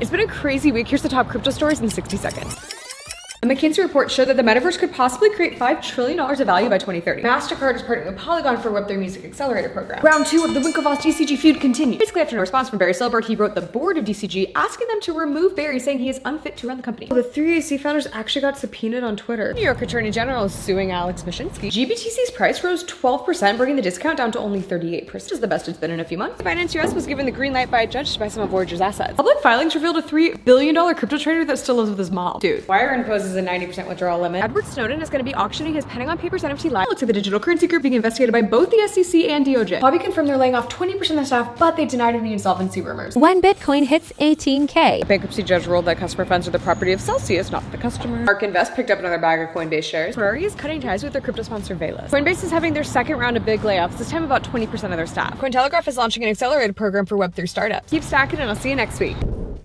It's been a crazy week. Here's the top crypto stories in 60 seconds. A McKinsey report showed that the metaverse could possibly create $5 trillion of value by 2030. MasterCard is partnering with Polygon for Web3 Music Accelerator program. Round two of the Winklevoss DCG feud continued. Basically, after a response from Barry Silbert, he wrote the board of DCG asking them to remove Barry, saying he is unfit to run the company. The three AC founders actually got subpoenaed on Twitter. New York Attorney General is suing Alex Mashinsky. GBTC's price rose 12%, bringing the discount down to only 38%. This is the best it's been in a few months. Binance US was given the green light by a judge to buy some of Voyager's assets. Public filings revealed a $3 billion crypto trader that still lives with his mom. Dude, Wire imposes a 90% withdrawal limit. Edward Snowden is going to be auctioning his Pentagon Papers NFT live. Looks like the digital currency group being investigated by both the SEC and DOJ. Huobi confirmed they're laying off 20% of the staff, but they denied any insolvency rumors. When Bitcoin hits 18K. Bankruptcy judge ruled that customer funds are the property of Celsius, not the customer. ARK Invest picked up another bag of Coinbase shares. Ferrari is cutting ties with their crypto sponsor Velas. Coinbase is having their second round of big layoffs, this time about 20% of their staff. Cointelegraph is launching an accelerated program for Web3 startups. Keep stacking and I'll see you next week.